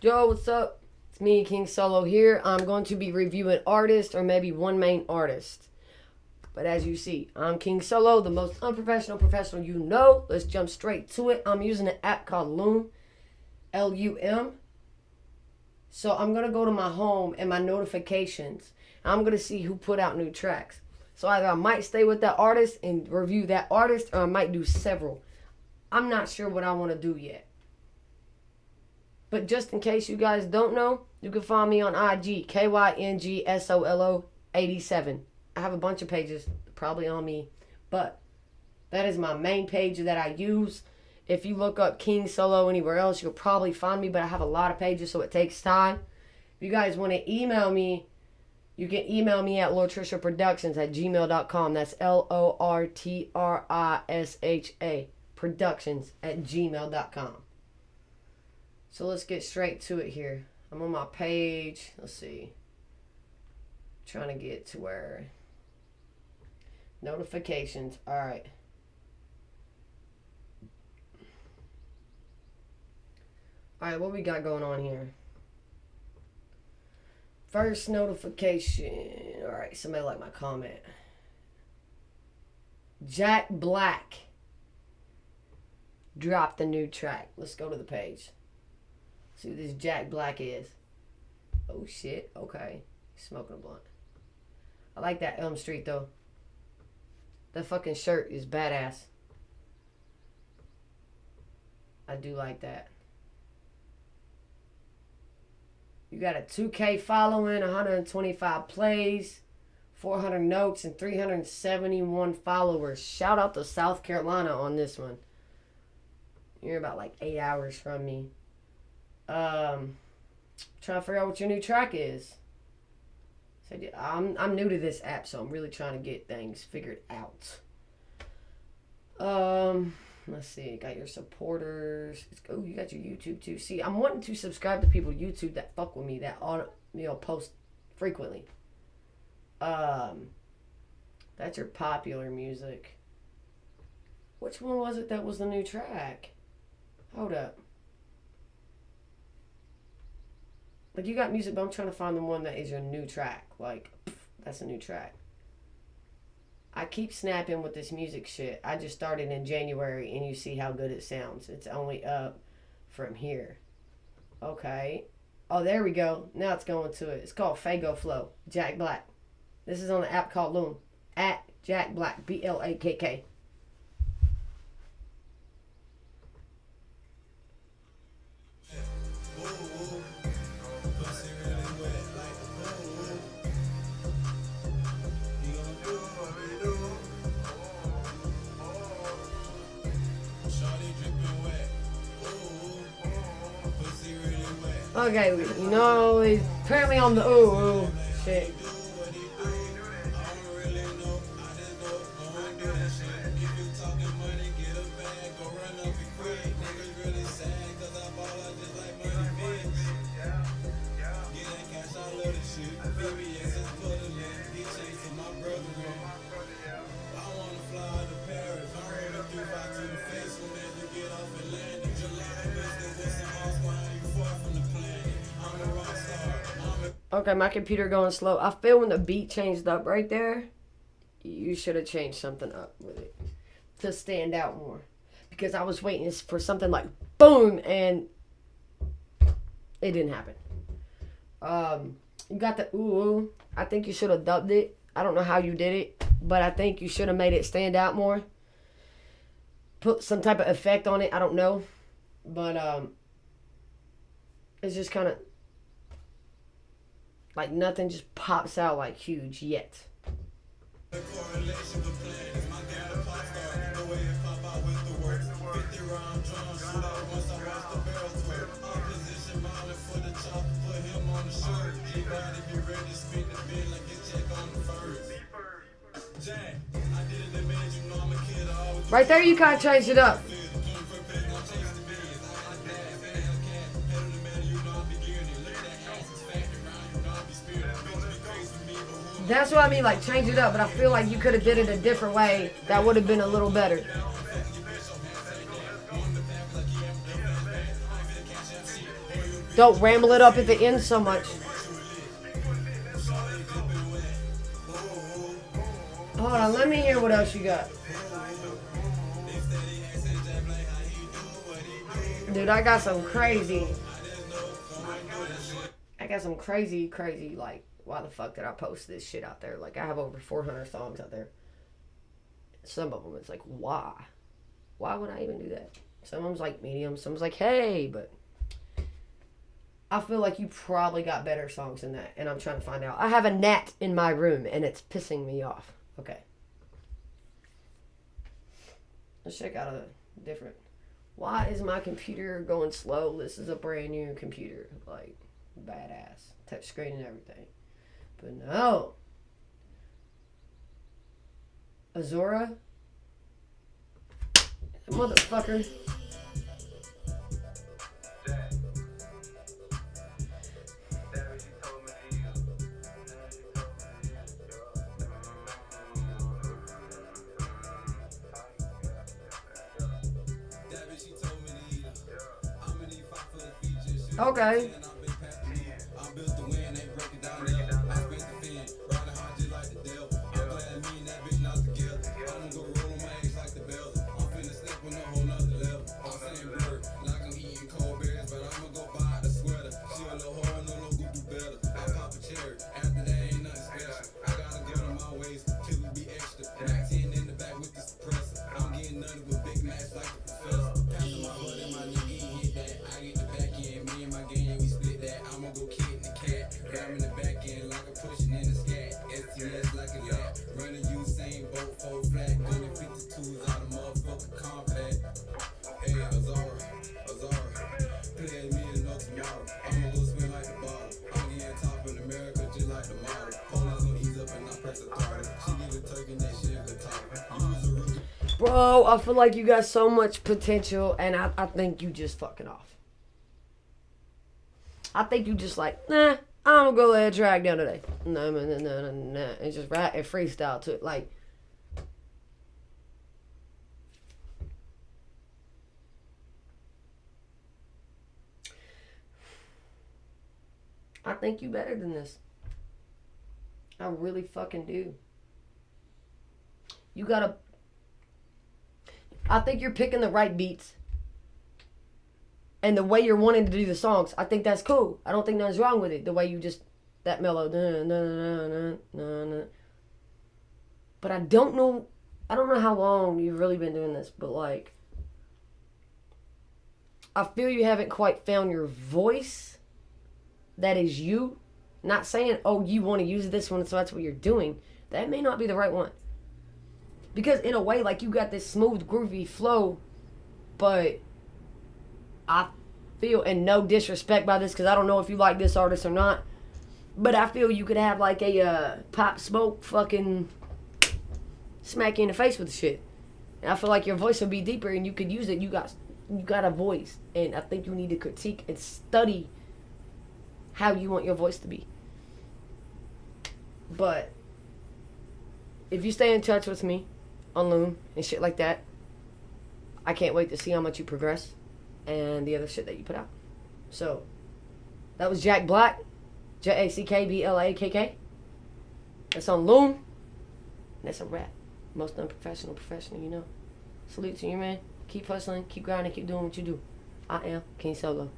Joe, what's up? It's me, King Solo here. I'm going to be reviewing artists or maybe one main artist. But as you see, I'm King Solo, the most unprofessional professional you know. Let's jump straight to it. I'm using an app called Lum, L-U-M. So I'm going to go to my home and my notifications. I'm going to see who put out new tracks. So either I might stay with that artist and review that artist or I might do several. I'm not sure what I want to do yet. But just in case you guys don't know, you can find me on IG, K-Y-N-G-S-O-L-O 87. I have a bunch of pages probably on me, but that is my main page that I use. If you look up King Solo anywhere else, you'll probably find me, but I have a lot of pages, so it takes time. If you guys want to email me, you can email me at Lortrisha Productions at gmail.com. That's L O R T R I S H A Productions at gmail.com. So let's get straight to it here. I'm on my page. Let's see. trying to get to where notifications. All right. All right, what we got going on here? First notification. All right, somebody like my comment. Jack Blakk dropped the new track. Let's go to the page. See who this Jack Blakk is. Oh shit. Okay. Smoking a blunt. I like that Elm Street though. That fucking shirt is badass. I do like that. You got a 2K following, 125 plays, 400 notes, and 371 followers. Shout out to South Carolina on this one. You're about like eight hours from me. Um, trying to figure out what your new track is. So I'm I'm new to this app, so I'm really trying to get things figured out. Um, let's see. Got your supporters. Oh, you got your YouTube too. See, I'm wanting to subscribe to people YouTube that fuck with me that on you know post frequently. Um, that's your popular music. Which one was it that was the new track? Hold up. Like you got music, but I'm trying to find the one that is your new track. Like that's a new track. I keep snapping with this music shit. I just started in January, and you see how good it sounds. It's only up from here. Okay. Oh, there we go. Now it's going to it. It's called Fago Flow. Jack Blakk. This is on an app called Lum. At Jack Blakk. B L A K K. Okay, you know, he's apparently on the ooh, ooh shit. Okay, my computer going slow. I feel when the beat changed up right there, you should have changed something up with it to stand out more. Because I was waiting for something like boom and it didn't happen. Um, you got the ooh, I think you should have dubbed it. I don't know how you did it, but I think you should have made it stand out more. Put some type of effect on it. I don't know, but um, it's just kind of like nothing just pops out like huge yet. Right there, you kind of changed it up. That's what I mean, like change it up. But I feel like you could have did it a different way. That would have been a little better. don't ramble it up at the end so much. Hold on, let me hear what else you got. Dude, I got some crazy. I got some crazy, crazy, like, why the fuck did I post this shit out there? Like, I have over 400 songs out there. Some of them, it's like, why? Why would I even do that? Some of them's like medium, some's like, hey, but I feel like you probably got better songs than that, and I'm trying to find out. I have a gnat in my room, and it's pissing me off. Okay. Let's check out a different. Why is my computer going slow? This is a brand new computer. Like, badass. Touch screen and everything. But no. Azora? Motherfucker. Okay. Bro, I feel like you got so much potential, and I, I think you just fucking off. I think you just like, nah, I'm gonna go let a track down today. No, no, no, no, no. And just write and freestyle to it. Like, I think you better than this. I really fucking do. You gotta I think you're picking the right beats. And the way you're wanting to do the songs, I think that's cool. I don't think nothing's wrong with it. The way you just that mellow, nah, nah, nah, but I don't know. I don't know how long you've really been doing this, but like, I feel you haven't quite found your voice. That is you. Not saying, oh, you want to use this one, so that's what you're doing. That may not be the right one because in a way, like you got this smooth, groovy flow, but I feel, and no disrespect by this, because I don't know if you like this artist or not, but I feel you could have like a uh, pop smoke fucking smack you in the face with the shit. And I feel like your voice would be deeper, and you could use it. You got you got a voice, and I think you need to critique and study how you want your voice to be. But if you stay in touch with me on Lum and shit like that. I can't wait to see how much you progress and the other shit that you put out. So, that was Jack Blakk, J A C K B L A K K. That's on Lum. That's a rap. Most unprofessional professional, you know. Salute to you, man. Keep hustling, keep grinding, keep doing what you do. I am King Solo.